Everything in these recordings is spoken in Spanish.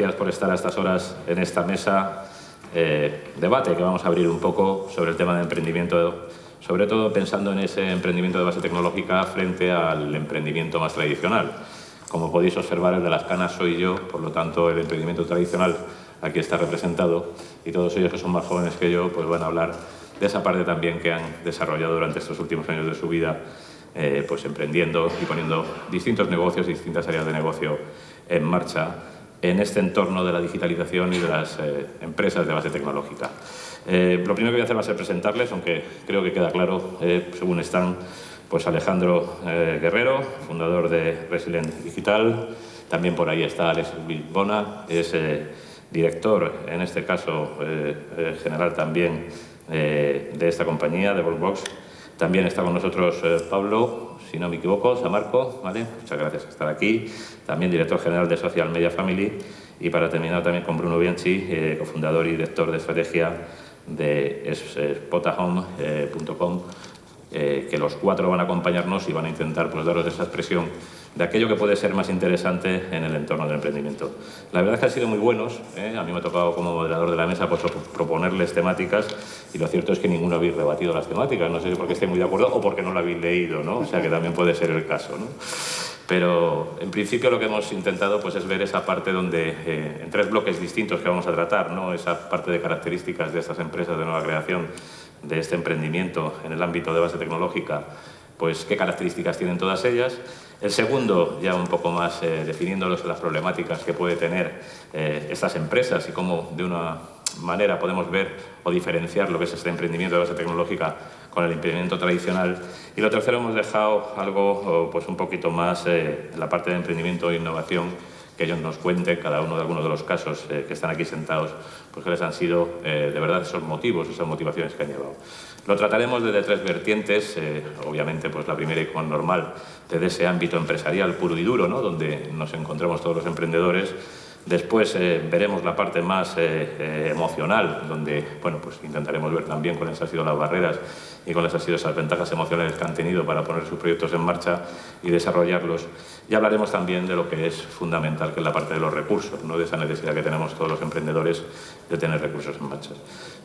gracias por estar a estas horas en esta mesa eh, debate que vamos a abrir un poco sobre el tema de emprendimiento, sobre todo pensando en ese emprendimiento de base tecnológica frente al emprendimiento más tradicional. Como podéis observar, el de las canas soy yo, por lo tanto el emprendimiento tradicional aquí está representado y todos ellos que son más jóvenes que yo pues van a hablar de esa parte también que han desarrollado durante estos últimos años de su vida eh, pues emprendiendo y poniendo distintos negocios distintas áreas de negocio en marcha en este entorno de la digitalización y de las eh, empresas de base tecnológica. Eh, lo primero que voy a hacer va a ser presentarles, aunque creo que queda claro, según están, pues Alejandro Guerrero, fundador de Resilient Digital, también por ahí está Alex Bilbona, es director, en este caso general también, de esta compañía, de Volksbox, también está con nosotros eh, Pablo, si no me equivoco, Samarco, ¿vale? Muchas gracias por estar aquí. También director general de Social Media Family. Y para terminar también con Bruno Bianchi, eh, cofundador y director de estrategia de spotahome.com, eh, que los cuatro van a acompañarnos y van a intentar pues, daros esa expresión de aquello que puede ser más interesante en el entorno del emprendimiento. La verdad es que han sido muy buenos, ¿eh? a mí me ha tocado como moderador de la mesa pues, proponerles temáticas y lo cierto es que ninguno habéis rebatido las temáticas, no sé si porque esté muy de acuerdo o porque no lo habéis leído, ¿no? o sea que también puede ser el caso. ¿no? Pero en principio lo que hemos intentado pues, es ver esa parte donde, eh, en tres bloques distintos que vamos a tratar, ¿no? esa parte de características de estas empresas de nueva creación, de este emprendimiento en el ámbito de base tecnológica, pues qué características tienen todas ellas. El segundo, ya un poco más eh, definiéndolos las problemáticas que puede tener eh, estas empresas y cómo de una manera podemos ver o diferenciar lo que es este emprendimiento de base tecnológica con el emprendimiento tradicional. Y lo tercero hemos dejado algo pues un poquito más eh, la parte de emprendimiento e innovación que ellos nos cuenten, cada uno de algunos de los casos eh, que están aquí sentados, pues que les han sido de verdad esos motivos, esas motivaciones que han llevado. Lo trataremos desde tres vertientes, eh, obviamente pues la primera y como normal, desde ese ámbito empresarial puro y duro, ¿no? donde nos encontramos todos los emprendedores. Después eh, veremos la parte más eh, emocional, donde bueno, pues intentaremos ver también cuáles han sido las barreras y cuáles han sido esas ventajas emocionales que han tenido para poner sus proyectos en marcha y desarrollarlos. Y hablaremos también de lo que es fundamental, que es la parte de los recursos, ¿no? de esa necesidad que tenemos todos los emprendedores de tener recursos en marcha.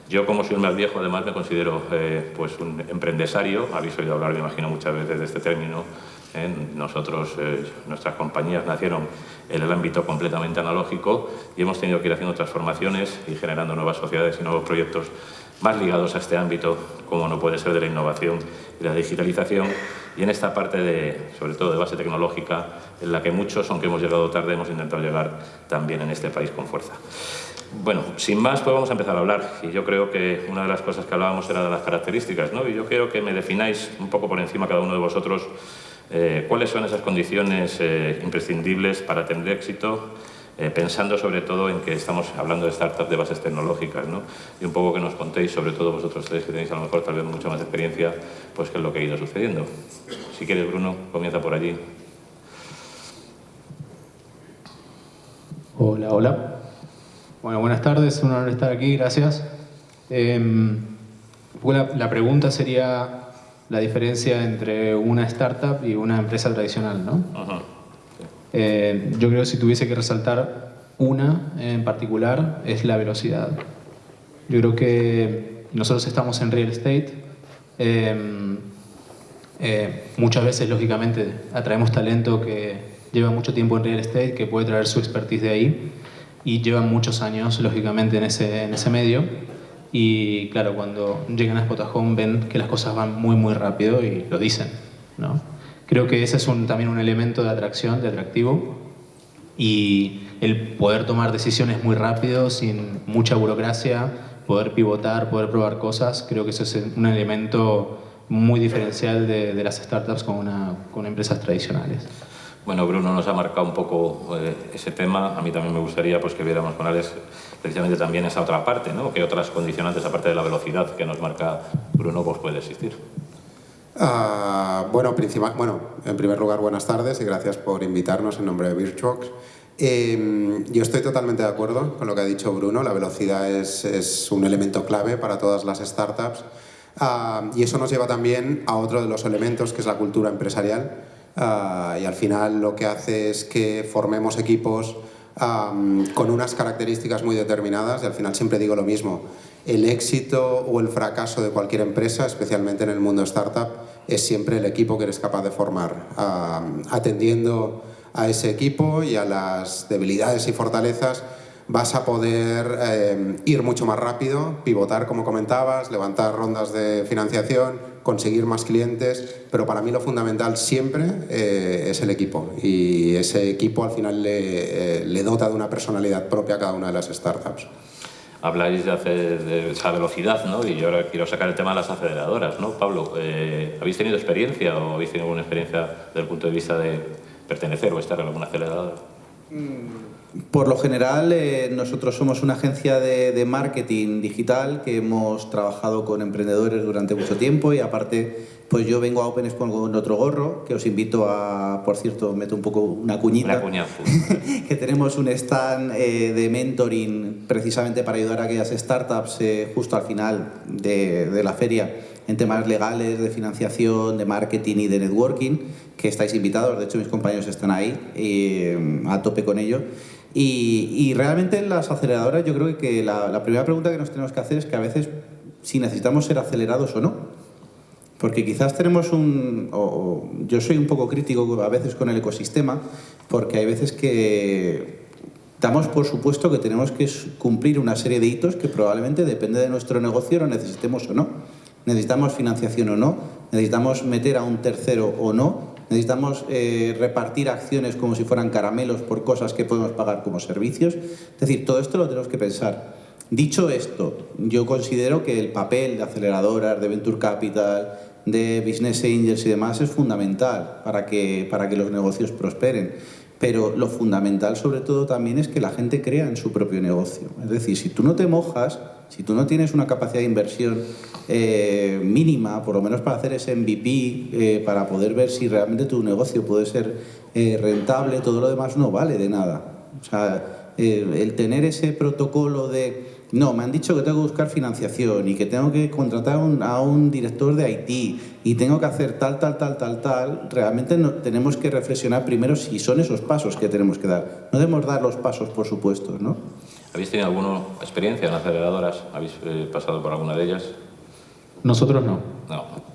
Yo, como soy el más viejo, además me considero eh, pues un emprendesario. Habéis oído hablar, me imagino, muchas veces de este término. ¿eh? Nosotros, eh, nuestras compañías nacieron en el ámbito completamente analógico y hemos tenido que ir haciendo transformaciones y generando nuevas sociedades y nuevos proyectos más ligados a este ámbito, como no puede ser de la innovación y la digitalización, y en esta parte, de, sobre todo de base tecnológica, en la que muchos, aunque hemos llegado tarde, hemos intentado llegar también en este país con fuerza. Bueno, sin más, pues vamos a empezar a hablar. Y yo creo que una de las cosas que hablábamos era de las características, ¿no? Y yo quiero que me defináis un poco por encima cada uno de vosotros eh, cuáles son esas condiciones eh, imprescindibles para tener éxito, eh, pensando sobre todo en que estamos hablando de startups de bases tecnológicas, ¿no? Y un poco que nos contéis, sobre todo vosotros tres que tenéis a lo mejor tal vez mucha más experiencia, pues qué es lo que ha ido sucediendo. Si quieres, Bruno, comienza por allí. Hola, hola. Bueno, buenas tardes, un honor estar aquí, gracias. Em, la, pregunta sería la diferencia entre una startup y una empresa tradicional, ¿no? Eh, yo creo que si tuviese que resaltar una en particular es la velocidad. Yo creo que nosotros estamos en real estate. Em, eh, muchas veces, lógicamente, atraemos talento que lleva mucho tiempo en real estate, que puede traer su expertise de ahí y llevan muchos años, lógicamente, en ese, en ese medio. Y claro, cuando llegan a Spotahome ven que las cosas van muy, muy rápido y lo dicen. ¿no? Creo que ese es un, también un elemento de atracción, de atractivo. Y el poder tomar decisiones muy rápido, sin mucha burocracia, poder pivotar, poder probar cosas, creo que eso es un elemento muy diferencial de, de las startups con, una, con empresas tradicionales. Bueno, Bruno nos ha marcado un poco eh, ese tema. A mí también me gustaría pues, que viéramos con Alex precisamente también esa otra parte, ¿no? que otras condicionantes, aparte de la velocidad que nos marca Bruno, pues puede existir. Ah, bueno, en primer lugar, buenas tardes y gracias por invitarnos en nombre de Virtuox. Em, yo estoy totalmente de acuerdo con lo que ha dicho Bruno. La velocidad es, es un elemento clave para todas las startups. Ah, y eso nos lleva también a otro de los elementos, que es la cultura empresarial. Ah, y al final lo que hace es que formemos equipos con unas características muy determinadas y al final siempre digo lo mismo. El éxito o el fracaso de cualquier empresa, especialmente en el mundo startup, es siempre el equipo que eres capaz de formar, atendiendo a ese equipo y a las debilidades y fortalezas vas a poder eh, ir mucho más rápido, pivotar como comentabas, levantar rondas de financiación, conseguir más clientes, pero para mí lo fundamental siempre eh, es el equipo y ese equipo al final le, eh, le, dota de una personalidad propia a cada una de las startups. Habláis de, hacer, de esa velocidad, ¿no? Y yo ahora quiero sacar el tema de las aceleradoras, ¿no? Pablo, ¿habéis tenido experiencia o habéis tenido alguna experiencia desde el punto de vista de pertenecer o estar en alguna aceleradora? Mm, por lo general, eh, nosotros somos una agencia de, marketing digital que hemos trabajado con emprendedores durante mucho tiempo y aparte, pues yo vengo a Open Expo con otro gorro, que os invito a, por cierto, meto un poco una cuñita, una que tenemos un stand eh, de mentoring precisamente para ayudar a aquellas startups eh, justo al final de, de la feria en temas legales, de financiación, de marketing y de networking, que estáis invitados, de hecho mis compañeros están ahí a tope con ello. Y, realmente en las aceleradoras yo creo que la, primera pregunta que nos tenemos que hacer es que a veces si necesitamos ser acelerados o no. Porque quizás tenemos un... O, yo soy un poco crítico a veces con el ecosistema, porque hay veces que damos por supuesto que tenemos que cumplir una serie de hitos que probablemente depende de nuestro negocio lo necesitemos o no. Necesitamos financiación o no, necesitamos meter a un tercero o no, necesitamos eh, repartir acciones como si fueran caramelos por cosas que podemos pagar como servicios. Es decir, todo esto lo tenemos que pensar. Dicho esto, yo considero que el papel de aceleradoras, de Venture Capital, de Business Angels y demás es fundamental para que, para que los negocios prosperen. Pero lo fundamental sobre todo también es que la gente crea en su propio negocio. Es decir, si tú no te mojas, si tú no tienes una capacidad de inversión eh, mínima, por lo menos para hacer ese MVP, eh, para poder ver si realmente tu negocio puede ser eh, rentable, todo lo demás no vale de nada. O sea, el tener ese protocolo de, no, me han dicho que tengo que buscar financiación y que tengo que contratar a un director de IT y tengo que hacer tal, tal, tal, tal, tal, realmente no, tenemos que reflexionar primero si son esos pasos que tenemos que dar. No debemos dar los pasos, por supuesto, ¿no? ¿Habéis tenido alguna experiencia en aceleradoras? ¿Habéis eh, pasado por alguna de ellas? Nosotros no. No.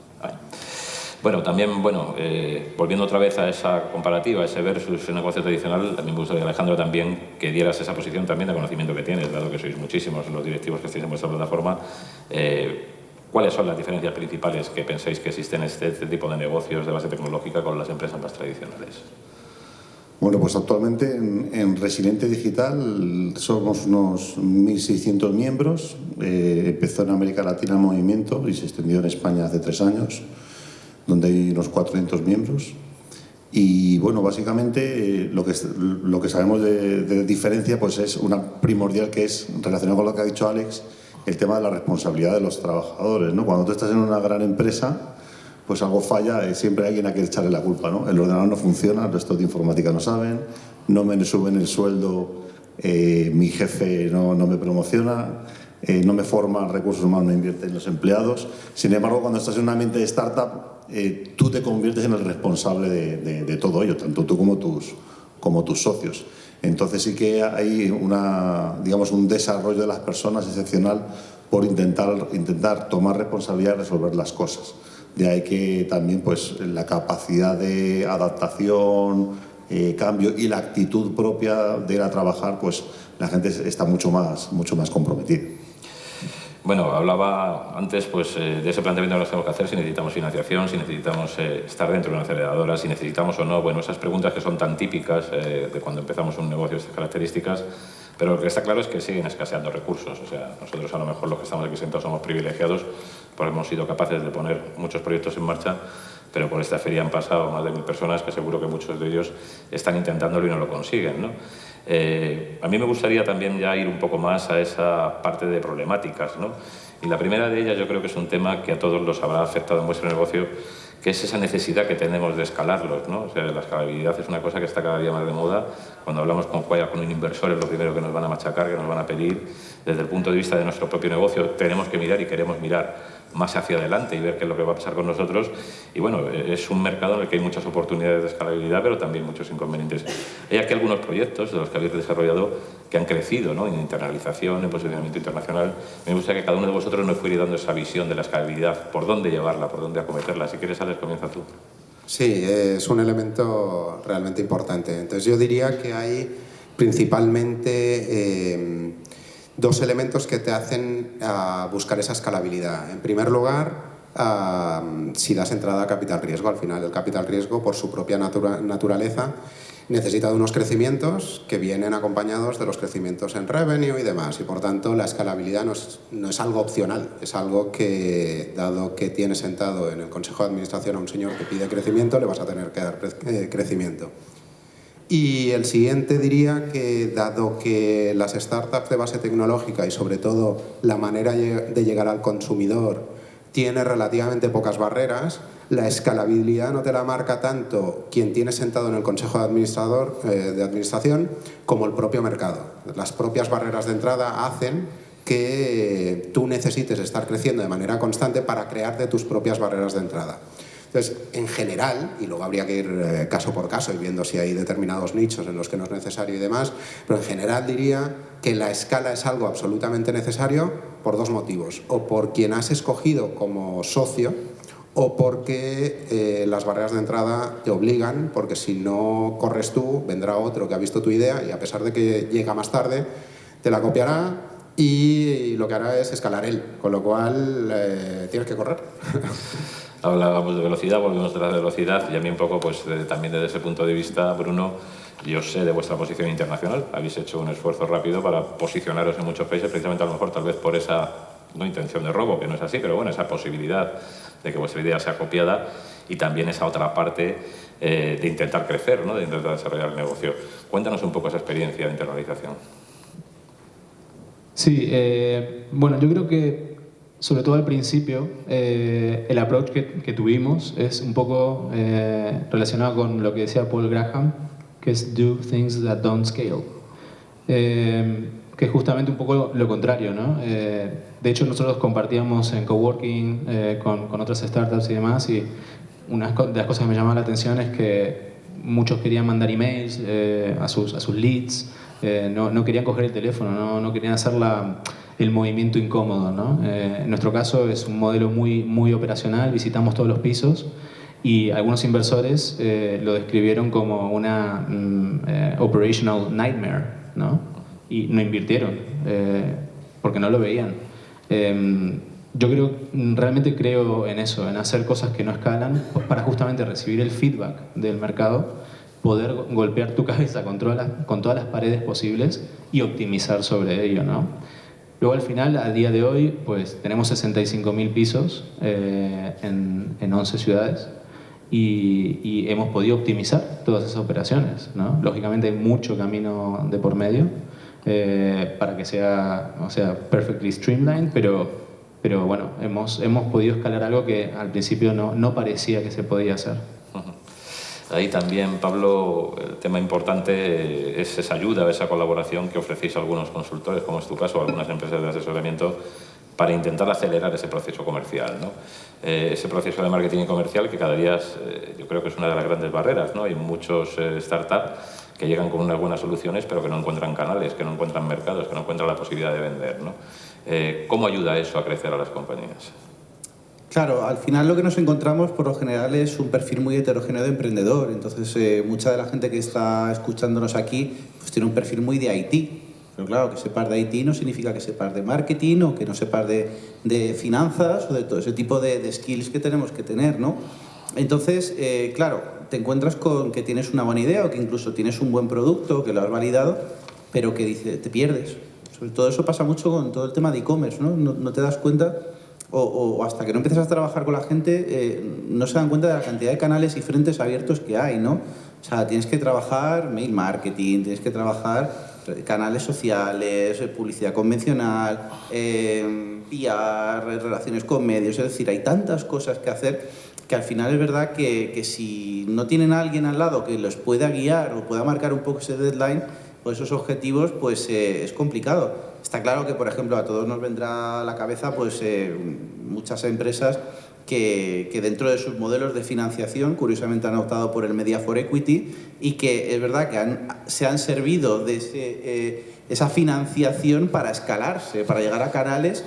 Bueno, también, bueno, eh, volviendo otra vez a esa comparativa, ese versus el negocio tradicional, también me gustaría, Alejandro, también que dieras esa posición también de conocimiento que tienes, dado que sois muchísimos los directivos que estáis en vuestra plataforma. Eh, ¿Cuáles son las diferencias principales que pensáis que existen en este, este tipo de negocios de base tecnológica con las empresas más tradicionales? Bueno, pues actualmente en, Resiliente Digital somos unos 1.600 miembros. Eh, empezó en América Latina el movimiento y se extendió en España hace tres años, donde hay unos 400 miembros. Y bueno, básicamente eh, lo, que, lo que sabemos de, de, diferencia pues es una primordial que es, relacionado con lo que ha dicho Alex, el tema de la responsabilidad de los trabajadores. ¿no? Cuando tú estás en una gran empresa, pues algo falla, y siempre hay alguien a quien echarle la culpa. ¿no? El ordenador no funciona, el resto de informática no saben, no me suben el sueldo, eh, mi jefe no, no me promociona, eh, no me forma recursos humanos, no invierte en los empleados. Sin embargo, cuando estás en un ambiente de startup, eh, tú te conviertes en el responsable de, todo ello, tanto tú como tus, socios. Entonces sí que hay un desarrollo de las personas excepcional por intentar, tomar responsabilidad y resolver las cosas. De ahí que también pues, la capacidad de adaptación, eh, cambio y la actitud propia de ir a trabajar, pues la gente está mucho más comprometida. Bueno, hablaba antes pues, eh, de ese planteamiento que nos tenemos que hacer, si necesitamos financiación, si necesitamos eh, estar dentro de una aceleradora, si necesitamos o no, bueno, esas preguntas que son tan típicas de cuando empezamos un negocio de estas características, pero lo que está claro es que siguen escaseando recursos. O sea, nosotros a lo mejor los que estamos aquí sentados somos privilegiados porque hemos sido capaces de poner muchos proyectos en marcha, pero por esta feria han pasado más de mil personas que seguro que muchos de ellos están intentándolo y no lo consiguen. ¿no? Eh, a mí me gustaría también ya ir un poco más a esa parte de problemáticas. ¿no? Y la primera de ellas yo creo que es un tema que a todos los habrá afectado en vuestro negocio, que es esa necesidad que tenemos de escalarlos. ¿no? O sea, la escalabilidad es una cosa que está cada día más de moda. Cuando hablamos con, con un inversor es lo primero que nos van a machacar, que nos van a pedir. Desde el punto de vista de nuestro propio negocio tenemos que mirar y queremos mirar más hacia adelante y ver qué es lo que va a pasar con nosotros. Y bueno, es un mercado en el que hay muchas oportunidades de escalabilidad, pero también muchos inconvenientes. Hay aquí algunos proyectos de los que habéis desarrollado que han crecido ¿no? en internalización, en posicionamiento internacional. Me gusta que cada uno de vosotros nos fuera dando esa visión de la escalabilidad, por dónde llevarla, por dónde acometerla. Si quieres, Alex, comienza tú. Sí, es un elemento realmente importante. Entonces yo diría que hay principalmente... Eh, dos elementos que te hacen ah, buscar esa escalabilidad. En primer lugar, ah, si das entrada a capital riesgo, al final el capital riesgo por su propia naturaleza necesita de unos crecimientos que vienen acompañados de los crecimientos en revenue y demás y por tanto la escalabilidad no es, no es algo opcional, es algo que dado que tienes sentado en el Consejo de Administración a un señor que pide crecimiento le vas a tener que dar eh, crecimiento. Y el siguiente diría que, dado que las startups de base tecnológica y sobre todo la manera de llegar al consumidor tiene relativamente pocas barreras, la escalabilidad no te la marca tanto quien tiene sentado en el Consejo de, Administrador, eh, de Administración como el propio mercado. Las propias barreras de entrada hacen que tú necesites estar creciendo de manera constante para crearte tus propias barreras de entrada. Entonces, en general, y luego habría que ir eh, caso por caso y viendo si hay determinados nichos en los que no es necesario y demás, pero en general diría que la escala es algo absolutamente necesario por dos motivos. O por quien has escogido como socio, o porque eh, las barreras de entrada te obligan, porque si no corres tú, vendrá otro que ha visto tu idea y a pesar de que llega más tarde, te la copiará y lo que hará es escalar él, con lo cual eh, tienes que correr. hablábamos de velocidad, volvemos de la velocidad y a mí un poco, pues también desde ese punto de vista, Bruno, yo sé de vuestra posición internacional, habéis hecho un esfuerzo rápido para posicionaros en muchos países, precisamente a lo mejor tal vez por esa, no intención de robo, que no es así, pero bueno, esa posibilidad de que vuestra idea sea copiada y también esa otra parte eh, de intentar crecer, ¿no? de intentar desarrollar el negocio. Cuéntanos un poco esa experiencia de internalización. Sí, eh, bueno, yo creo que sobre todo al principio, eh, el approach que, tuvimos es un poco eh, relacionado con lo que decía Paul Graham, que es do things that don't scale. Eh, que es justamente un poco lo contrario, ¿no? de hecho, nosotros compartíamos en coworking con, con otras startups y demás, y una de las cosas que me llamaba la atención es que muchos querían mandar emails a, sus, a sus leads, no, no, querían coger el teléfono, no, no querían hacer la el movimiento incómodo. ¿no? Eh, en nuestro caso es un modelo muy, muy operacional, visitamos todos los pisos y algunos inversores eh, lo describieron como una mm, eh, operational nightmare ¿no? y no invirtieron porque no lo veían. Em, yo creo, realmente creo en eso, en hacer cosas que no escalan para justamente recibir el feedback del mercado, poder golpear tu cabeza con todas las, con todas las paredes posibles y optimizar sobre ello. ¿no? Luego al final, a día de hoy, pues tenemos 65.000 pisos eh, en, en, 11 ciudades y, hemos podido optimizar todas esas operaciones. Lógicamente hay mucho camino de por medio eh, para que sea, o sea, perfectly streamlined, pero, pero bueno, hemos, hemos podido escalar algo que al principio no, no parecía que se podía hacer. Ahí también, Pablo, el tema importante es esa ayuda, esa colaboración que ofrecéis a algunos consultores, como es tu caso, algunas empresas de asesoramiento, para intentar acelerar ese proceso comercial. ¿no? Eh, ese proceso de marketing comercial que cada día eh, yo creo que es una de las grandes barreras. ¿no? Hay muchos eh, startups que llegan con unas buenas soluciones pero que no encuentran canales, que no encuentran mercados, que no encuentran la posibilidad de vender. ¿no? ¿Cómo ayuda eso a crecer a las compañías? Claro, al final lo que nos encontramos por lo general es un perfil muy heterogéneo de emprendedor. Entonces, eh, mucha de la gente que está escuchándonos aquí pues tiene un perfil muy de IT. Pero claro, que sepas de IT no significa que sepas de marketing o que no sepas de, de finanzas o de todo ese tipo de, skills que tenemos que tener, ¿no? Entonces, eh, claro, te encuentras con que tienes una buena idea o que incluso tienes un buen producto, que lo has validado, pero que dice, te pierdes. Sobre todo eso pasa mucho con todo el tema de e-commerce, ¿no? ¿no? No te das cuenta o, hasta que no empiezas a trabajar con la gente, eh, no se dan cuenta de la cantidad de canales y frentes abiertos que hay, ¿no? O sea, tienes que trabajar mail marketing, tienes que trabajar canales sociales, eh, publicidad convencional, eh, PR, relaciones con medios, es decir, hay tantas cosas que hacer que al final es verdad que, que si no tienen a alguien al lado que los pueda guiar o pueda marcar un poco ese deadline, pues esos objetivos, pues eh, es complicado. Está claro que, por ejemplo, a todos nos vendrá a la cabeza pues, eh, muchas empresas que, dentro de sus modelos de financiación, curiosamente han optado por el Media for Equity y que es verdad que se han servido de eh, esa financiación para escalarse, para llegar a canales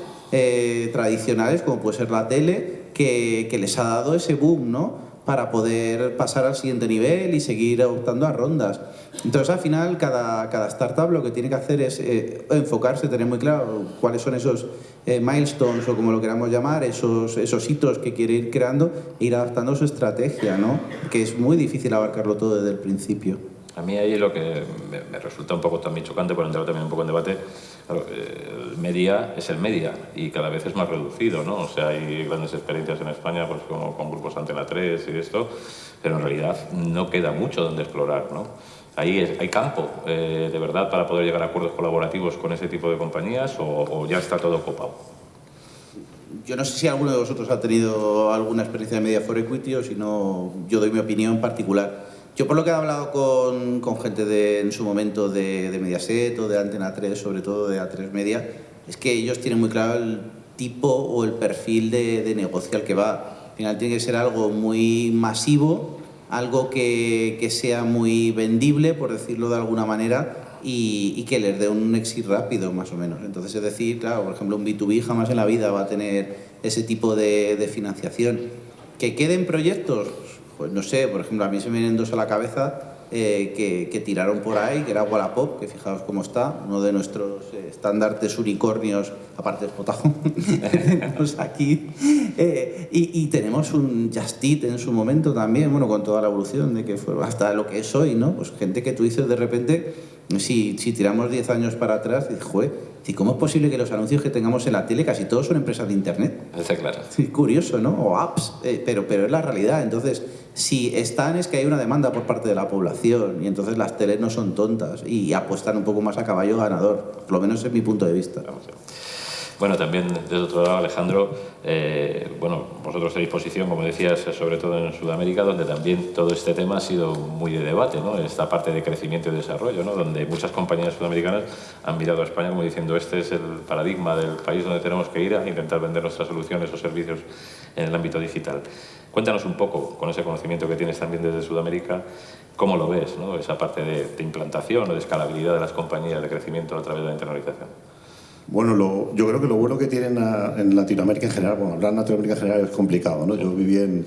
tradicionales como puede ser la tele, que les ha dado ese boom, ¿no? Para poder pasar al siguiente nivel y seguir optando a rondas. Entonces, al final, cada, cada startup lo que tiene que hacer es eh, enfocarse, tener muy claro cuáles son esos eh, milestones o como lo queramos llamar, esos, esos hitos que quiere ir creando e ir adaptando su estrategia, ¿no? que es muy difícil abarcarlo todo desde el principio. A mí ahí lo que me, resulta un poco también chocante, por entrar también un poco en debate, el media es el media y cada vez es más reducido, ¿no? O sea, hay grandes experiencias en España pues, como, con grupos Antena 3 y esto, pero en realidad no queda mucho donde explorar, ¿no? Ahí hay campo, eh, de verdad, para poder llegar a acuerdos colaborativos con ese tipo de compañías o ya está todo copado. Yo no sé si alguno de vosotros ha tenido alguna experiencia de Media for Equity o si no, yo doy mi opinión particular. Yo por lo que he hablado con, gente de, en su momento de, Mediaset o de Antena 3, sobre todo de A3 Media, es que ellos tienen muy claro el tipo o el perfil de, negocio al que va. Al final tiene que ser algo muy masivo, algo que, sea muy vendible, por decirlo de alguna manera, y, y, que les dé un exit rápido, más o menos. Entonces, es decir, claro, por ejemplo, un B2B jamás en la vida va a tener ese tipo de financiación. ¿Que queden proyectos? Pues no sé, por ejemplo, a mí se me vienen dos a la cabeza eh, que, que, tiraron por ahí, que era Wallapop, que fijaos cómo está, uno de nuestros eh, estandartes unicornios, aparte de Spotazo, tenemos aquí. Eh, y, y, tenemos un Justit en su momento también, bueno, con toda la evolución de que fue hasta lo que es hoy, ¿no? Pues gente que tú dices de repente, si, si tiramos 10 años para atrás, dices, joder, ¿Y cómo es posible que los anuncios que tengamos en la tele casi todos son empresas de Internet? Está claro. Sí, curioso, ¿no? O apps, eh, pero, pero es la realidad. Entonces, si están es que hay una demanda por parte de la población y entonces las teles no son tontas y apuestan un poco más a caballo ganador. Por lo menos es mi punto de vista. Vamos bueno, también desde otro lado, Alejandro, eh, bueno, vosotros tenéis posición, como decías, sobre todo en Sudamérica, donde también todo este tema ha sido muy de debate, ¿no? Esta parte de crecimiento y desarrollo, ¿no? Donde muchas compañías sudamericanas han mirado a España como diciendo este es el paradigma del país donde tenemos que ir a intentar vender nuestras soluciones o servicios en el ámbito digital. Cuéntanos un poco, con ese conocimiento que tienes también desde Sudamérica, cómo lo ves, ¿no? Esa parte de, de implantación o de escalabilidad de las compañías, de crecimiento a través de la internalización. Bueno, lo, yo creo que lo bueno que tienen a, en Latinoamérica en general, bueno, hablar en Latinoamérica en general es complicado, ¿no? Yo viví en,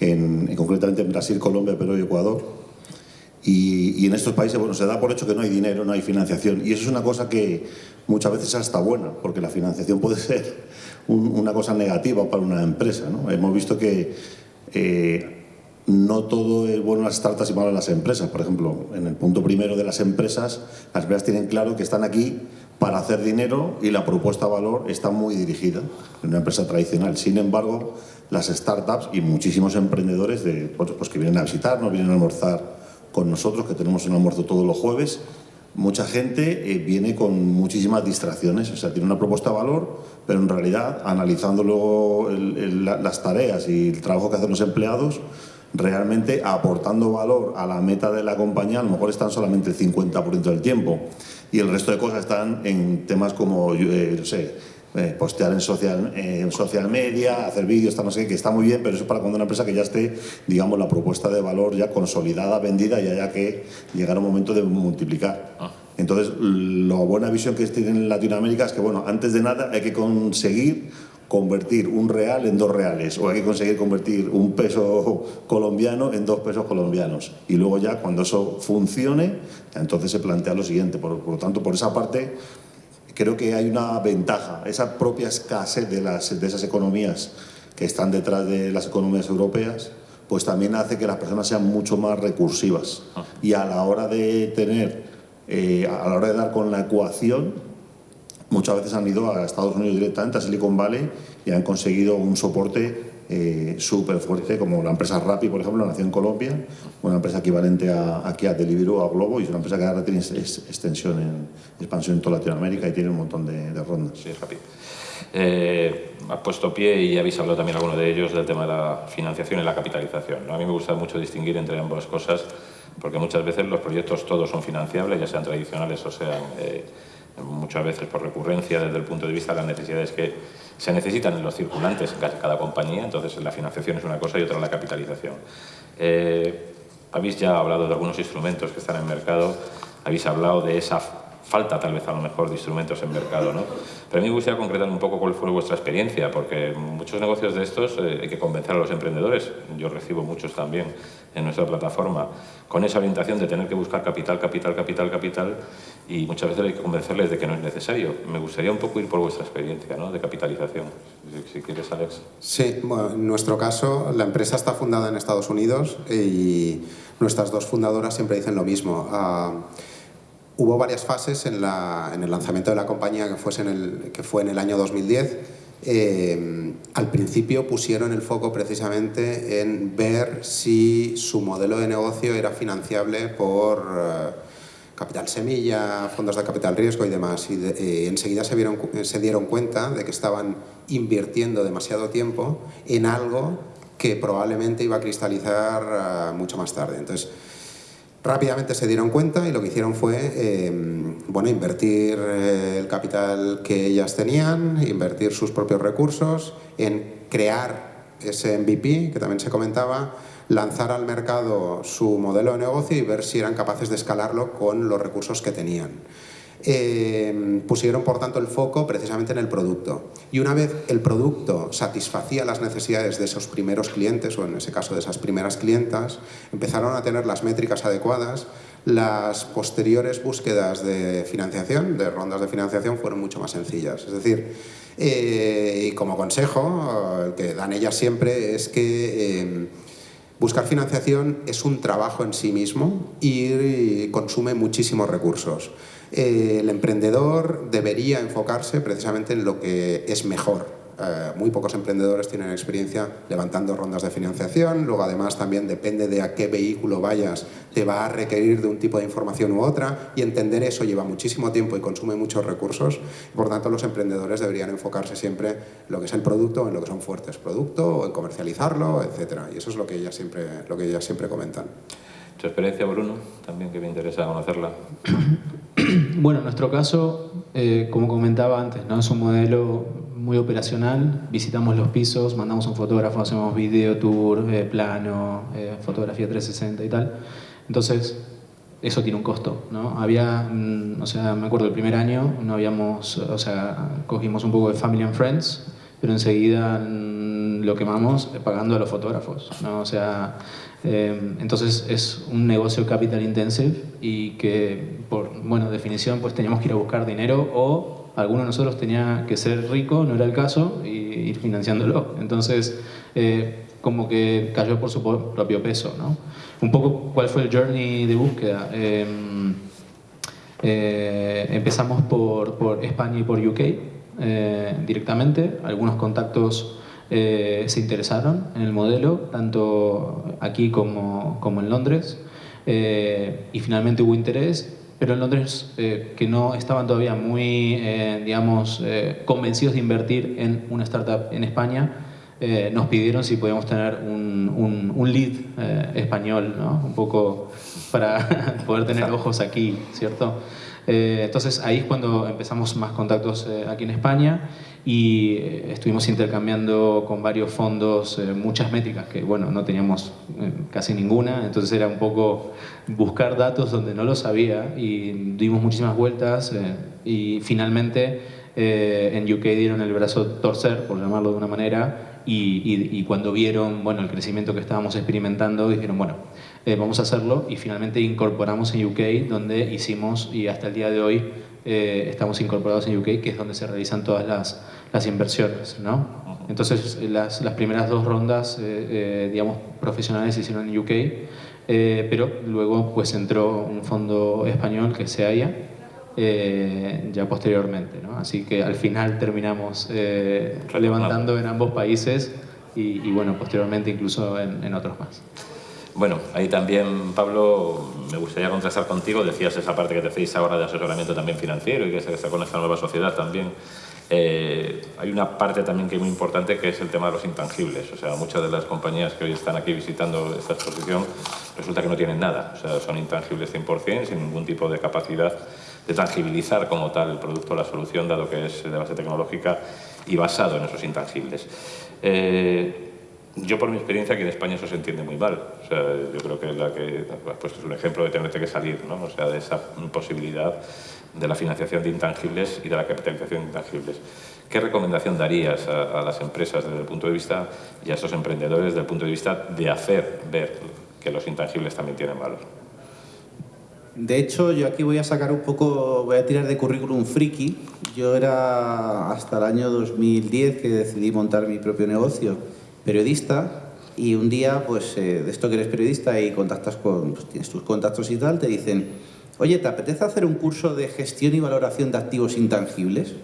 en, en concretamente en Brasil, Colombia, Perú y Ecuador, y, y, en estos países, bueno, se da por hecho que no hay dinero, no hay financiación, y eso es una cosa que muchas veces hasta buena, porque la financiación puede ser un, una cosa negativa para una empresa, ¿no? Hemos visto que eh, no todo es bueno en las startups y malo las empresas. Por ejemplo, en el punto primero de las empresas, las empresas tienen claro que están aquí para hacer dinero y la propuesta de valor está muy dirigida en una empresa tradicional. Sin embargo, las startups y muchísimos emprendedores de, pues, pues que vienen a visitarnos, vienen a almorzar con nosotros, que tenemos un almuerzo todos los jueves, mucha gente eh, viene con muchísimas distracciones, o sea, tiene una propuesta de valor, pero en realidad, analizando luego las tareas y el trabajo que hacen los empleados, realmente aportando valor a la meta de la compañía, a lo mejor están solamente el 50% del tiempo y el resto de cosas están en temas como, eh, no sé, eh, postear en social, eh, en social media, hacer vídeos, no sé que está muy bien, pero eso es para cuando una empresa que ya esté, digamos, la propuesta de valor ya consolidada, vendida y haya que llegar a un momento de multiplicar. Ah. Entonces, la buena visión que tienen en Latinoamérica es que, bueno, antes de nada hay que conseguir convertir un real en dos reales o hay que conseguir convertir un peso colombiano en dos pesos colombianos. Y luego ya cuando eso funcione entonces se plantea lo siguiente. Por, por lo tanto por esa parte creo que hay una ventaja esa propia escasez de, las, de esas economías que están detrás de las economías europeas pues también hace que las personas sean mucho más recursivas. Y a la hora de tener eh, a la hora de dar con la ecuación muchas veces han ido a Estados Unidos directamente, a Silicon Valley, y han conseguido un soporte eh, súper fuerte, como la empresa Rappi, por ejemplo, nació en Colombia, una empresa equivalente a, aquí a Deliveroo, a Globo, y es una empresa que ahora tiene extensión, en, expansión en toda Latinoamérica y tiene un montón de, rondas. Sí, Rappi. Eh, ha puesto pie y habéis hablado también alguno de ellos del tema de la financiación y la capitalización. A mí me gusta mucho distinguir entre ambas cosas porque muchas veces los proyectos todos son financiables, ya sean tradicionales o sean eh, muchas veces por recurrencia desde el punto de vista de las necesidades que se necesitan en los circulantes en cada compañía, entonces la financiación es una cosa y otra la capitalización. Eh, habéis ya hablado de algunos instrumentos que están en mercado, habéis hablado de esa falta tal vez a lo mejor de instrumentos en mercado, ¿no? Pero a mí me gustaría concretar un poco cuál fue vuestra experiencia, porque muchos negocios de estos eh, hay que convencer a los emprendedores, yo recibo muchos también en nuestra plataforma, con esa orientación de tener que buscar capital, capital, capital, capital, y muchas veces hay que convencerles de que no es necesario. Me gustaría un poco ir por vuestra experiencia ¿no? de capitalización, si, quieres, Alex. Sí, bueno, en nuestro caso, la empresa está fundada en Estados Unidos y nuestras dos fundadoras siempre dicen lo mismo. Uh, Hubo varias fases en, el lanzamiento de la compañía que, fuese en el, que fue en el año 2010. Eh, al principio pusieron el foco precisamente en ver si su modelo de negocio era financiable por eh, capital semilla, fondos de capital riesgo y demás. Y, eh, enseguida se, vieron, se dieron cuenta de que estaban invirtiendo demasiado tiempo en algo que probablemente iba a cristalizar mucho más tarde. Entonces, Rápidamente se dieron cuenta y lo que hicieron fue em, bueno, invertir eh, el capital que ellas tenían, invertir sus propios recursos en crear ese MVP que también se comentaba, lanzar al mercado su modelo de negocio y ver si eran capaces de escalarlo con los recursos que tenían. Eh, pusieron por tanto el foco precisamente en el producto. Y una vez el producto satisfacía las necesidades de esos primeros clientes, o en ese caso de esas primeras clientas, empezaron a tener las métricas adecuadas, las posteriores búsquedas de financiación, de rondas de financiación, fueron mucho más sencillas. Es decir, eh, y como consejo, el que dan ellas siempre es que eh, buscar financiación es un trabajo en sí mismo y consume muchísimos recursos. Eh, el emprendedor debería enfocarse precisamente en lo que es mejor. Eh, muy pocos emprendedores tienen experiencia levantando rondas de financiación, luego además también depende de a qué vehículo vayas, te va a requerir de un tipo de información u otra y entender eso lleva muchísimo tiempo y consume muchos recursos. Por tanto, los emprendedores deberían enfocarse siempre en lo que es el producto, en lo que son fuertes, producto, o en comercializarlo, etc. Y eso es lo que ellas siempre, lo que ellas siempre comentan. ¿Tu experiencia, Bruno? También que me interesa conocerla. Bueno, en nuestro caso, eh, como comentaba antes, ¿no? es un modelo muy operacional. Visitamos los pisos, mandamos un fotógrafo, hacemos video tour, eh, plano, eh, fotografía 360 y tal. Entonces, eso tiene un costo, ¿no? Había, mm, o me acuerdo el primer año, no habíamos, o sea, cogimos un poco de Family and Friends, pero enseguida mm, lo quemamos pagando a los fotógrafos, ¿no? O sea, Em, entonces es un negocio capital intensive y que por bueno, definición pues teníamos que ir a buscar dinero o alguno de nosotros tenía que ser rico, no era el caso, y ir financiándolo. Entonces eh, como que cayó por su propio peso. ¿no? Un poco cuál fue el journey de búsqueda. Em, eh, empezamos por, por, España y por UK eh, directamente, algunos contactos eh, se interesaron en el modelo, tanto aquí como, como en Londres, eh, y finalmente hubo interés, pero en Londres eh, que no estaban todavía muy, digamos, convencidos de invertir en una startup en España, nos pidieron si podíamos tener un, un, lead español, ¿no? un poco para poder tener ojos aquí, ¿cierto? entonces ahí es cuando empezamos más contactos aquí en España y eh, estuvimos intercambiando con varios fondos eh, muchas métricas que, bueno, no teníamos eh, casi ninguna, entonces era un poco buscar datos donde no los había y dimos muchísimas vueltas y finalmente en UK dieron el brazo torcer, por llamarlo de una manera, y, y, cuando vieron bueno, el crecimiento que estábamos experimentando, dijeron, bueno, vamos a hacerlo y finalmente incorporamos en UK donde hicimos y hasta el día de hoy eh, estamos incorporados en UK, que es donde se realizan todas las, las inversiones. ¿no? Entonces, las, las, primeras dos rondas, eh, eh, digamos, profesionales se hicieron en UK, pero luego pues entró un fondo español que se haya ya posteriormente. ¿no? Así que al final terminamos levantando en ambos países y, y, bueno, posteriormente incluso en, en otros más. Bueno, ahí también, Pablo, me gustaría contrastar contigo, decías esa parte que te hacéis ahora de asesoramiento también financiero y que se está con esta nueva sociedad también. Eh, hay una parte también que es muy importante que es el tema de los intangibles. O sea, muchas de las compañías que hoy están aquí visitando esta exposición resulta que no tienen nada. O sea, son intangibles 100%, sin ningún tipo de capacidad de tangibilizar como tal el producto o la solución, dado que es de base tecnológica y basado en esos intangibles. Eh, yo por mi experiencia aquí en España eso se entiende muy mal. O sea, yo creo que la que pues es un ejemplo de tenerte que salir, ¿no? O sea, de esa posibilidad de la financiación de intangibles y de la capitalización de intangibles. ¿Qué recomendación darías a, las empresas desde el punto de vista y a esos emprendedores desde el punto de vista de hacer ver que los intangibles también tienen valor? De hecho, yo aquí voy a sacar un poco, voy a tirar de currículum friki. Yo era hasta el año 2010 que decidí montar mi propio negocio, periodista, y un día, pues, eh, de esto que eres periodista y contactas con, pues, tienes tus contactos y tal, te dicen, oye, ¿te apetece hacer un curso de gestión y valoración de activos intangibles?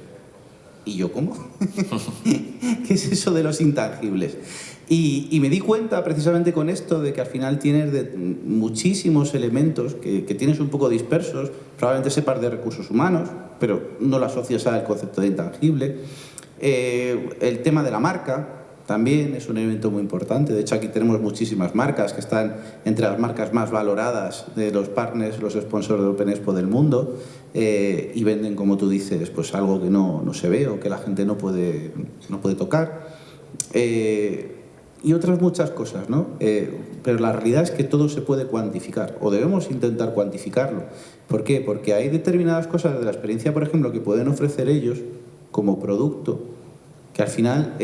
Y yo, ¿cómo? ¿Qué es eso de los intangibles? Y, me di cuenta precisamente con esto de que al final tienes muchísimos elementos que, tienes un poco dispersos, probablemente sepas de recursos humanos, pero no lo asocias al concepto de intangible. Eh, el tema de la marca, también es un elemento muy importante. De hecho, aquí tenemos muchísimas marcas que están entre las marcas más valoradas de los partners, los sponsors de Open Expo del mundo eh, y venden, como tú dices, pues algo que no, no, se ve o que la gente no puede, no puede tocar. Eh, y otras muchas cosas, ¿no? Eh, pero la realidad es que todo se puede cuantificar o debemos intentar cuantificarlo. ¿Por qué? Porque hay determinadas cosas de la experiencia, por ejemplo, que pueden ofrecer ellos como producto que al final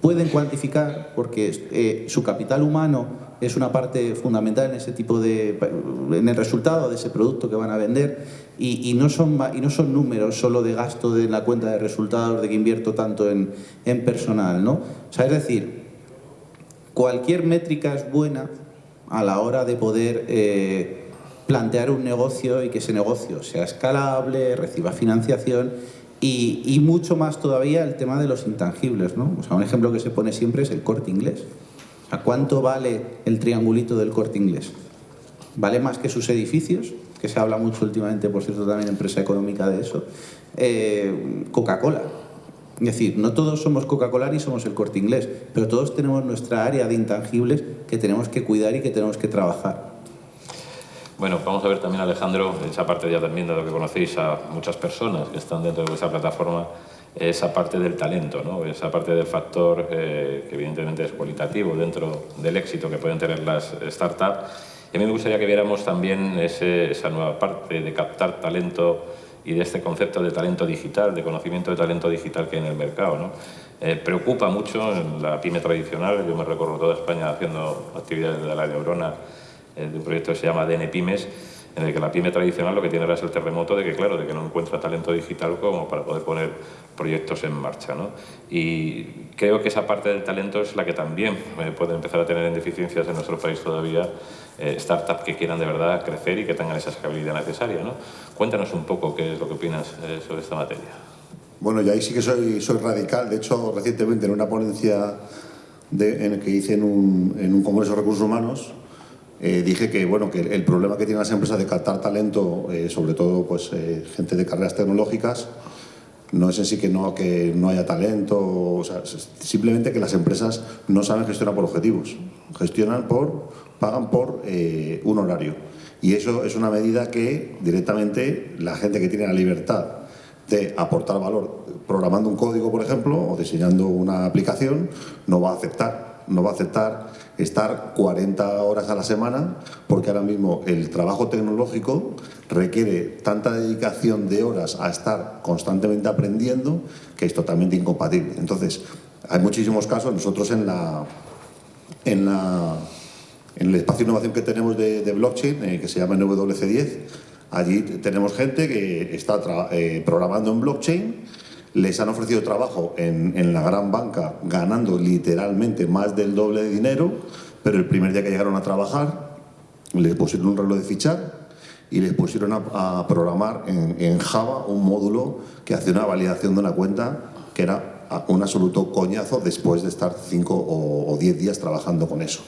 pueden cuantificar porque eh, su capital humano es una parte fundamental en ese tipo de en el resultado de ese producto que van a vender y, no son y no son números solo de gasto de la cuenta de resultados de que invierto tanto en, personal no o sea es decir cualquier métrica es buena a la hora de poder eh, plantear un negocio y que ese negocio sea escalable reciba financiación y, mucho más todavía el tema de los intangibles. ¿no? O sea, un ejemplo que se pone siempre es el corte inglés. ¿A cuánto vale el triangulito del corte inglés? ¿Vale más que sus edificios? Que se habla mucho últimamente, por cierto, también empresa económica de eso. Eh, Coca-Cola. Es decir, no todos somos Coca-Cola ni somos el corte inglés, pero todos tenemos nuestra área de intangibles que tenemos que cuidar y que tenemos que trabajar. Bueno, vamos a ver también, Alejandro, esa parte ya también de lo que conocéis a muchas personas que están dentro de esa plataforma, esa parte del talento, ¿no? esa parte del factor eh, que evidentemente es cualitativo dentro del éxito que pueden tener las startups. A mí me gustaría que viéramos también esa nueva parte de captar talento y de este concepto de talento digital, de conocimiento de talento digital que hay en el mercado. ¿no? Eh, preocupa mucho en la pyme tradicional, yo me recorro toda España haciendo actividades de la neurona de un proyecto que se llama DN Pymes, en el que la pyme tradicional lo que tiene ahora es el terremoto de que, claro, de que no encuentra talento digital como para poder poner proyectos en marcha. ¿no? Y creo que esa parte del talento es la que también eh, puede empezar a tener deficiencias en nuestro país todavía eh, startups que quieran de verdad crecer y que tengan esa escalabilidad necesaria. ¿no? Cuéntanos un poco qué es lo que opinas sobre esta materia. Bueno, yo ahí sí que soy, soy radical. De hecho, recientemente en una ponencia en el que hice en un, en un Congreso de Recursos Humanos, eh, dije que, bueno, que el problema que tienen las empresas de captar talento, eh, sobre todo pues, eh, gente de carreras tecnológicas, no es en sí que no, que no haya talento, simplemente que las empresas no saben gestionar por objetivos, gestionan por, pagan por un horario. Y eso es una medida que directamente la gente que tiene la libertad de aportar valor programando un código, por ejemplo, o diseñando una aplicación, no va a aceptar. No va a aceptar estar 40 horas a la semana, porque ahora mismo el trabajo tecnológico requiere tanta dedicación de horas a estar constantemente aprendiendo que es totalmente incompatible. Entonces, hay muchísimos casos, nosotros en la... En, la, en el espacio de innovación que tenemos de, blockchain, eh, que se llama NWC10, allí tenemos gente que está eh, programando en blockchain les han ofrecido trabajo en, la gran banca ganando literalmente más del doble de dinero, pero el primer día que llegaron a trabajar les pusieron un reloj de fichar y les pusieron a, programar en, Java un módulo que hacía una validación de una cuenta que era un absoluto coñazo después de estar cinco o, diez días trabajando con eso.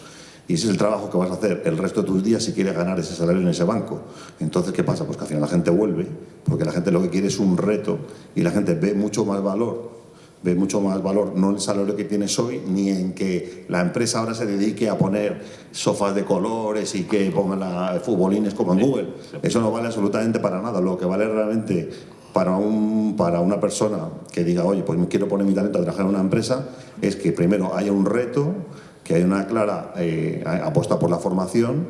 Y ese es el trabajo que vas a hacer el resto de tus días si quieres ganar ese salario en ese banco. Entonces, ¿qué pasa? Pues que al final la gente vuelve, porque la gente lo que quiere es un reto y la gente ve mucho más valor ve mucho más valor no en el salario que tienes hoy, ni en que la empresa ahora se dedique a poner sofás de colores y que pongan la, futbolines como en Google. Eso no vale absolutamente para nada. Lo que vale realmente para, un, para una persona que diga, oye, pues quiero poner mi talento a trabajar en una empresa, es que primero haya un reto, que haya una clara eh, apuesta por la formación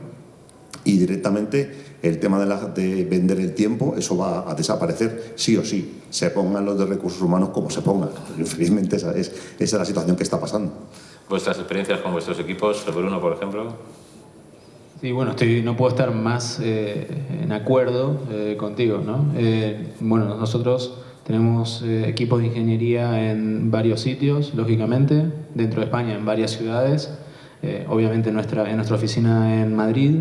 y directamente el tema de, la, de, vender el tiempo, eso va a desaparecer sí o sí, se pongan los de recursos humanos como se pongan. Infelizmente esa es, esa es la situación que está pasando. ¿Vuestras experiencias con vuestros equipos, Bruno, por ejemplo? Sí, bueno, estoy, no puedo estar más eh, en acuerdo eh, contigo, ¿no? Eh, bueno, nosotros tenemos eh, equipos de ingeniería en varios sitios, lógicamente, dentro de España, en varias ciudades, eh, obviamente nuestra, en nuestra oficina en Madrid,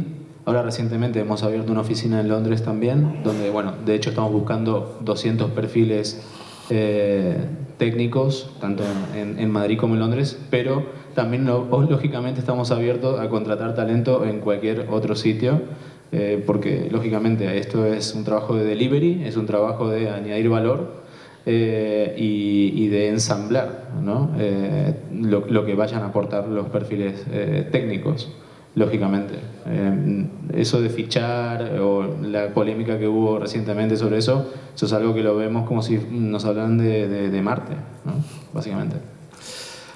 Ahora recientemente hemos abierto una oficina en Londres también, donde, bueno, de hecho estamos buscando 200 perfiles eh, técnicos, tanto en, Madrid como en Londres, pero también lógicamente estamos abiertos a contratar talento en cualquier otro sitio, porque lógicamente esto es un trabajo de delivery, es un trabajo de añadir valor eh, y, y, de ensamblar ¿no? eh, lo, lo, que vayan a aportar los perfiles eh, técnicos lógicamente. Eh, eso de fichar o la polémica que hubo recientemente sobre eso, eso es algo que lo vemos como si nos hablan de, de, de Marte, ¿no? básicamente.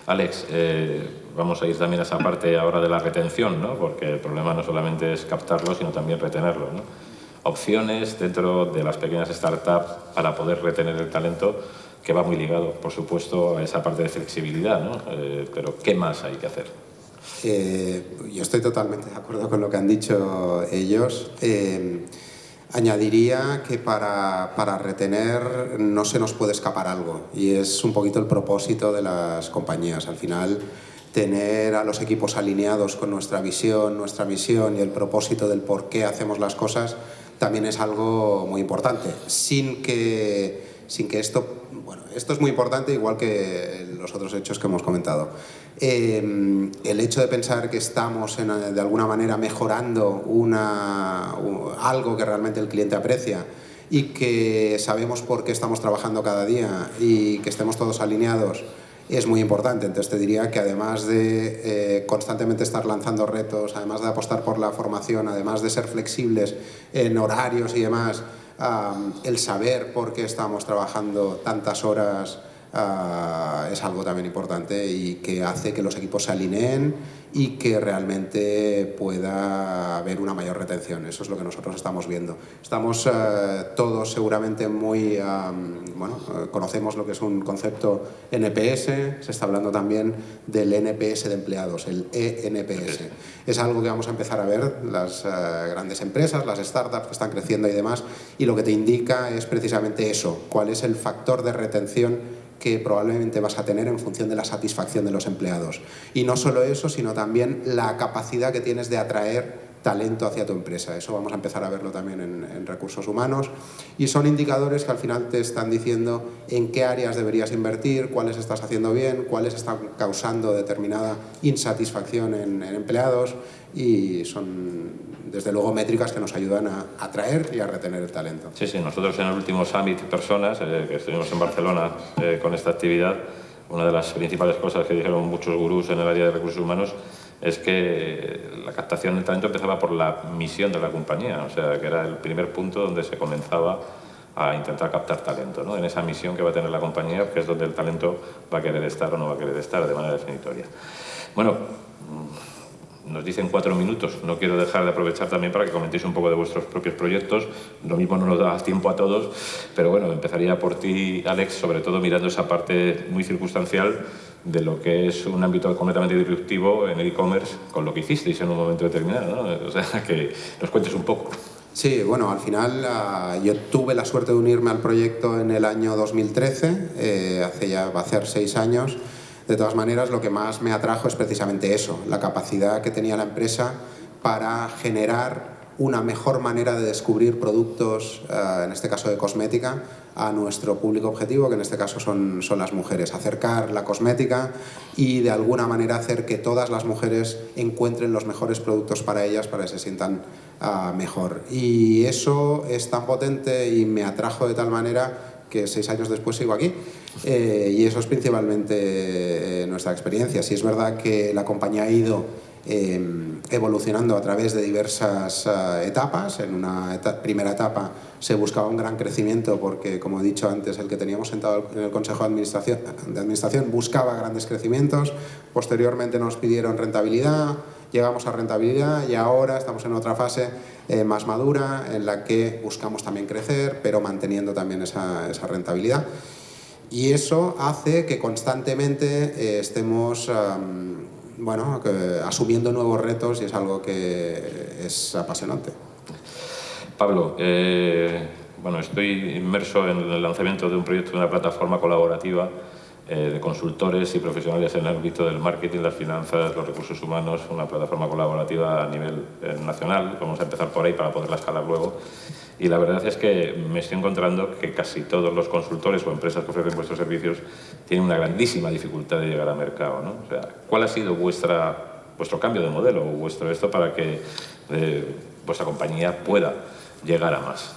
Alex, eh, vamos a ir también a esa parte ahora de la retención, ¿no? porque el problema no solamente es captarlo, sino también retenerlo. ¿no? Opciones dentro de las pequeñas startups para poder retener el talento, que va muy ligado, por supuesto, a esa parte de flexibilidad, ¿no? Eh, pero ¿qué más hay que hacer? Eh, yo estoy totalmente de acuerdo con lo que han dicho ellos. Eh, añadiría que para, para, retener no se nos puede escapar algo y es un poquito el propósito de las compañías. Al final, tener a los equipos alineados con nuestra visión, nuestra misión y el propósito del por qué hacemos las cosas también es algo muy importante. Sin que, sin que esto, bueno, esto es muy importante igual que los otros hechos que hemos comentado. Eh, el hecho de pensar que estamos en, de alguna manera mejorando una, algo que realmente el cliente aprecia y que sabemos por qué estamos trabajando cada día y que estemos todos alineados es muy importante. Entonces te diría que además de eh, constantemente estar lanzando retos, además de apostar por la formación, además de ser flexibles en horarios y demás, el saber por qué estamos trabajando tantas horas uh, es algo también importante y que hace que los equipos se alineen y que realmente pueda haber una mayor retención. Eso es lo que nosotros estamos viendo. Estamos uh, todos seguramente muy, um, bueno, uh, conocemos lo que es un concepto NPS, se está hablando también del NPS de empleados, el ENPS. Es algo que vamos a empezar a ver las uh, grandes empresas, las startups que están creciendo y demás, y lo que te indica es precisamente eso, cuál es el factor de retención que probablemente vas a tener en función de la satisfacción de los empleados. Y no solo eso, sino también la capacidad que tienes de atraer talento hacia tu empresa. Eso vamos a empezar a verlo también en, en, recursos humanos. Y son indicadores que al final te están diciendo en qué áreas deberías invertir, cuáles estás haciendo bien, cuáles están causando determinada insatisfacción en, en empleados y son desde luego métricas que nos ayudan a atraer y a retener el talento. Sí, sí, nosotros en el último Summit Personas, eh, que estuvimos en Barcelona eh, con esta actividad, una de las principales cosas que dijeron muchos gurús en el área de recursos humanos es que la captación del talento empezaba por la misión de la compañía, o sea, que era el primer punto donde se comenzaba a intentar captar talento, ¿no? en esa misión que va a tener la compañía, que es donde el talento va a querer estar o no va a querer estar de manera definitoria. Bueno, nos dicen cuatro minutos. No quiero dejar de aprovechar también para que comentéis un poco de vuestros propios proyectos. Lo mismo no nos da tiempo a todos, pero bueno, empezaría por ti, Alex, sobre todo mirando esa parte muy circunstancial de lo que es un ámbito completamente disruptivo en e-commerce con lo que hicisteis en un momento determinado. ¿no? O sea, que nos cuentes un poco. Sí, bueno, al final uh, yo tuve la suerte de unirme al proyecto en el año 2013, eh, hace ya va a ser seis años. De todas maneras, lo que más me atrajo es precisamente eso, la capacidad que tenía la empresa para generar una mejor manera de descubrir productos, en este caso de cosmética, a nuestro público objetivo, que en este caso son, son las mujeres. Acercar la cosmética y de alguna manera hacer que todas las mujeres encuentren los mejores productos para ellas para que se sientan uh, mejor. Y eso es tan potente y me atrajo de tal manera que seis años después sigo aquí. Eh, y eso es principalmente eh, nuestra experiencia. Si es verdad que la compañía ha ido eh, evolucionando a través de diversas uh, etapas. En una primera etapa se buscaba un gran crecimiento porque, como he dicho antes, el que teníamos sentado en el Consejo de Administración, de Administración buscaba grandes crecimientos. Posteriormente nos pidieron rentabilidad, llegamos a rentabilidad y ahora estamos en otra fase eh, más madura en la que buscamos también crecer, pero manteniendo también esa, esa rentabilidad. Y eso hace que constantemente eh, estemos bueno, asumiendo nuevos retos y es algo que es apasionante. Pablo, eh, bueno, estoy inmerso en el lanzamiento de un proyecto de una plataforma colaborativa de consultores y profesionales en el ámbito del marketing, las finanzas, los recursos humanos, una plataforma colaborativa a nivel eh, nacional. Vamos a empezar por ahí para poderla escalar luego. Y la verdad es que me estoy encontrando que casi todos los consultores o empresas que ofrecen vuestros servicios tienen una grandísima dificultad de llegar al mercado. O sea, ¿Cuál ha sido vuestra, vuestro cambio de modelo o vuestro esto para que eh, vuestra compañía pueda llegar a más?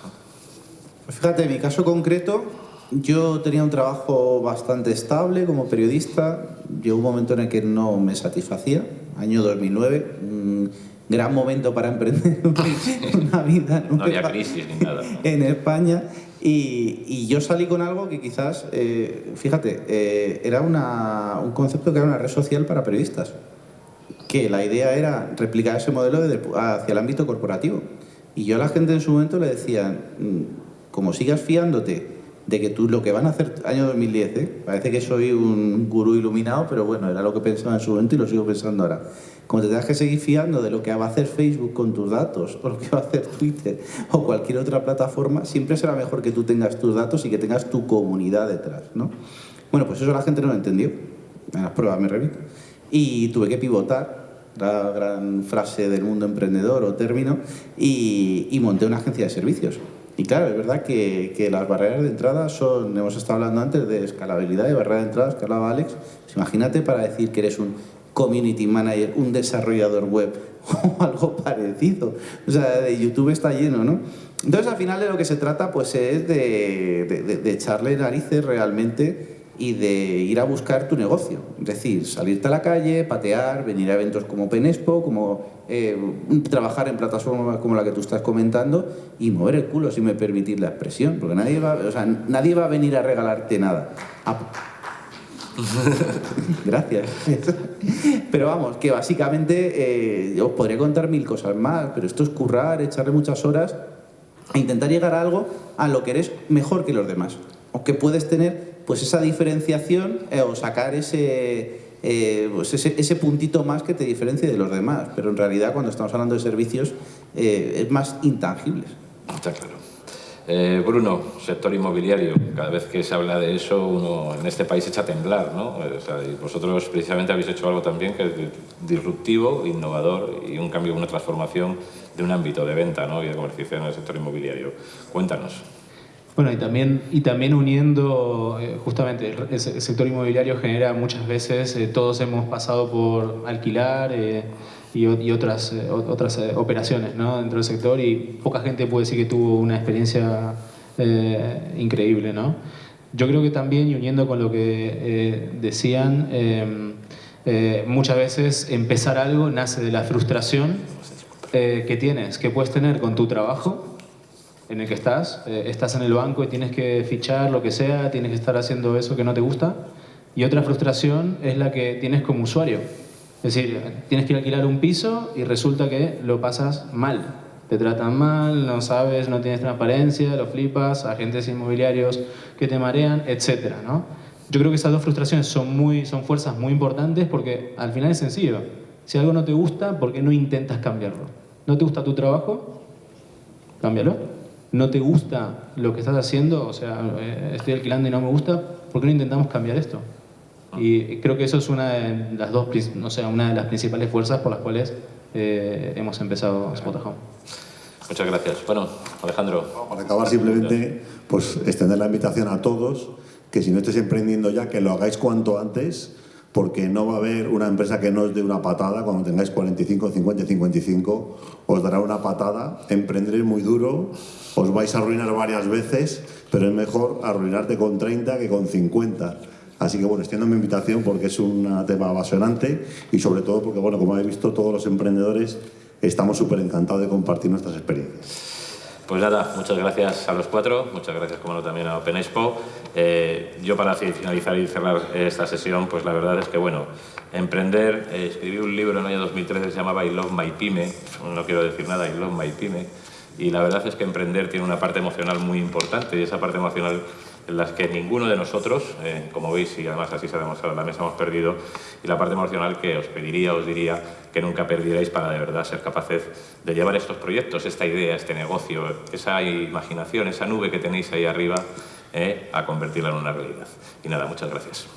Fíjate, en mi caso concreto, yo tenía un trabajo bastante estable como periodista. Llegó un momento en el que no me satisfacía, año 2009, un gran momento para emprender una vida no había crisis ni nada. ¿no? en España. Y, y, yo salí con algo que quizás, eh, fíjate, eh, era una, un concepto que era una red social para periodistas. Que la idea era replicar ese modelo de, hacia el ámbito corporativo. Y yo a la gente en su momento le decía, como sigas fiándote de que tú lo que van a hacer año 2010, ¿eh? parece que soy un gurú iluminado, pero bueno, era lo que pensaba en su momento y lo sigo pensando ahora. Como te tengas que seguir fiando de lo que va a hacer Facebook con tus datos, o lo que va a hacer Twitter, o cualquier otra plataforma, siempre será mejor que tú tengas tus datos y que tengas tu comunidad detrás, ¿no? Bueno, pues eso la gente no lo entendió. En las pruebas me. Y tuve que pivotar, la gran frase del mundo emprendedor o término, y monté una agencia de servicios. Y claro, es verdad que, que, las barreras de entrada son, hemos estado hablando antes de escalabilidad y barreras de entrada, que hablaba Alex. Pues imagínate para decir que eres un community manager, un desarrollador web o algo parecido. O sea, de YouTube está lleno, ¿no? Entonces, al final de lo que se trata pues es de, de, de echarle narices realmente y de ir a buscar tu negocio. Es decir, salirte a la calle, patear, venir a eventos como Penespo, como eh, trabajar en plataformas como la que tú estás comentando y mover el culo, si me permitís la expresión, porque nadie va, o sea, nadie va a venir a regalarte nada. Ah. Gracias. Pero vamos, que básicamente eh, os podría contar mil cosas más, pero esto es currar, echarle muchas horas e intentar llegar a algo a lo que eres mejor que los demás. O que puedes tener pues esa diferenciación eh, o sacar ese, eh, pues ese, ese, puntito más que te diferencie de los demás. Pero en realidad cuando estamos hablando de servicios eh, es más intangibles. Está claro. Eh, Bruno, sector inmobiliario, cada vez que se habla de eso uno en este país echa a temblar, ¿no? O sea, y vosotros precisamente habéis hecho algo también que es disruptivo, innovador y un cambio, una transformación de un ámbito de venta ¿no? y de comercialización en el sector inmobiliario. Cuéntanos. Bueno, y también, y también uniendo, eh, justamente, el, el, sector inmobiliario genera muchas veces, eh, todos hemos pasado por alquilar eh, y, otras, otras operaciones dentro del sector y poca gente puede decir que tuvo una experiencia increíble. ¿no? Yo creo que también, y uniendo con lo que decían, muchas veces empezar algo nace de la frustración que tienes, que puedes tener con tu trabajo en el que estás, eh, estás en el banco y tienes que fichar lo que sea, tienes que estar haciendo eso que no te gusta. Y otra frustración es la que tienes como usuario. Es decir, tienes que alquilar un piso y resulta que lo pasas mal. Te tratan mal, no sabes, no tienes transparencia, lo flipas, agentes inmobiliarios que te marean, etc. ¿no? Yo creo que esas dos frustraciones son, muy, son fuerzas muy importantes porque al final es sencillo. Si algo no te gusta, ¿por qué no intentas cambiarlo? ¿No te gusta tu trabajo? Cámbialo no te gusta lo que estás haciendo, o sea, eh, estoy alquilando y no me gusta, ¿por qué no intentamos cambiar esto? Y creo que eso es una de las dos, no sé, una de las principales fuerzas por las cuales eh, hemos empezado Spot Home. Muchas gracias. Bueno, Alejandro. Para acabar simplemente, pues extender la invitación a todos, que si no estáis emprendiendo ya, que lo hagáis cuanto antes, porque no va a haber una empresa que no os dé una patada cuando tengáis 45, 50, 55, os dará una patada, emprenderéis muy duro, os vais a arruinar varias veces, pero es mejor arruinarte con 30 que con 50. Así que bueno, extiendo mi invitación porque es un tema apasionante y sobre todo porque, bueno, como habéis visto, todos los emprendedores estamos súper encantados de compartir nuestras experiencias. Pues nada, muchas gracias a los cuatro, muchas gracias como no también a Open Expo. Eh, yo para finalizar y cerrar esta sesión, pues la verdad es que bueno, emprender, eh, escribí un libro en el año 2013 que se llamaba I Love My Pyme, no quiero decir nada, I Love My Pyme, y la verdad es que emprender tiene una parte emocional muy importante y esa parte emocional en las que ninguno de nosotros, eh, como veis, y además así se ha demostrado en la mesa, hemos perdido, y la parte emocional que os pediría, os diría que nunca perdierais para de verdad ser capaces de llevar estos proyectos, esta idea, este negocio, esa imaginación, esa nube que tenéis ahí arriba, eh, a convertirla en una realidad. Y nada, muchas gracias.